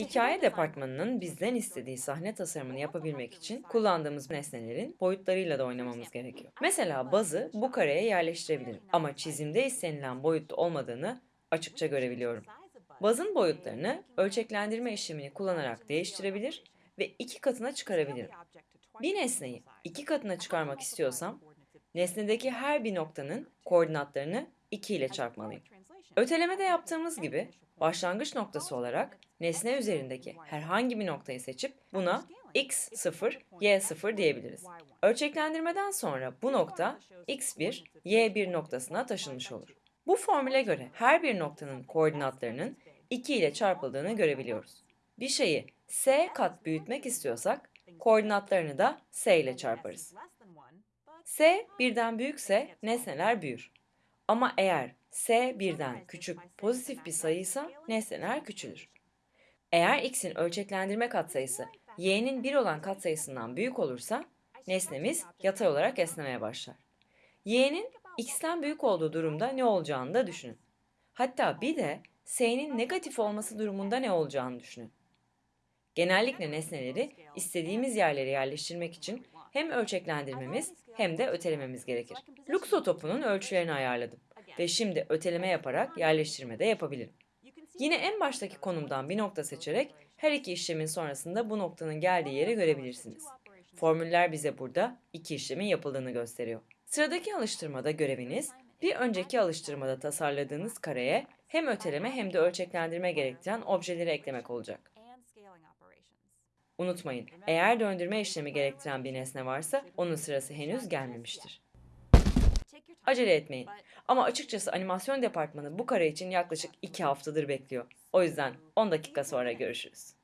Hikaye departmanının bizden istediği sahne tasarımını yapabilmek için kullandığımız nesnelerin boyutlarıyla da oynamamız gerekiyor. Mesela bazı bu kareye yerleştirebilirim ama çizimde istenilen boyutta olmadığını açıkça görebiliyorum. Bazın boyutlarını ölçeklendirme işlemini kullanarak değiştirebilir ve iki katına çıkarabilirim. Bir nesneyi iki katına çıkarmak istiyorsam, nesnedeki her bir noktanın koordinatlarını 2 ile çarpmalıyım. Ötelemede yaptığımız gibi başlangıç noktası olarak nesne üzerindeki herhangi bir noktayı seçip buna x0, y0 diyebiliriz. Ölçeklendirmeden sonra bu nokta x1, y1 noktasına taşınmış olur. Bu formüle göre her bir noktanın koordinatlarının 2 ile çarpıldığını görebiliyoruz. Bir şeyi s kat büyütmek istiyorsak koordinatlarını da s ile çarparız. S birden büyükse nesneler büyür. Ama eğer S birden küçük pozitif bir sayıysa nesneler küçülür. Eğer x'in ölçeklendirme katsayısı y'nin 1 olan katsayısından büyük olursa nesnemiz yatay olarak esnemeye başlar. y'nin x'ten büyük olduğu durumda ne olacağını da düşünün. Hatta bir de s'nin negatif olması durumunda ne olacağını düşünün. Genellikle nesneleri istediğimiz yerlere yerleştirmek için hem ölçeklendirmemiz hem de ötelememiz gerekir. Luxo topunun ölçülerini ayarladım ve şimdi öteleme yaparak yerleştirme de yapabilirim. Yine en baştaki konumdan bir nokta seçerek her iki işlemin sonrasında bu noktanın geldiği yeri görebilirsiniz. Formüller bize burada iki işlemin yapıldığını gösteriyor. Sıradaki alıştırmada göreviniz bir önceki alıştırmada tasarladığınız kareye hem öteleme hem de ölçeklendirme gerektiren objeleri eklemek olacak. Unutmayın, eğer döndürme işlemi gerektiren bir nesne varsa onun sırası henüz gelmemiştir. Acele etmeyin. Ama açıkçası animasyon departmanı bu kare için yaklaşık 2 haftadır bekliyor. O yüzden 10 dakika sonra görüşürüz.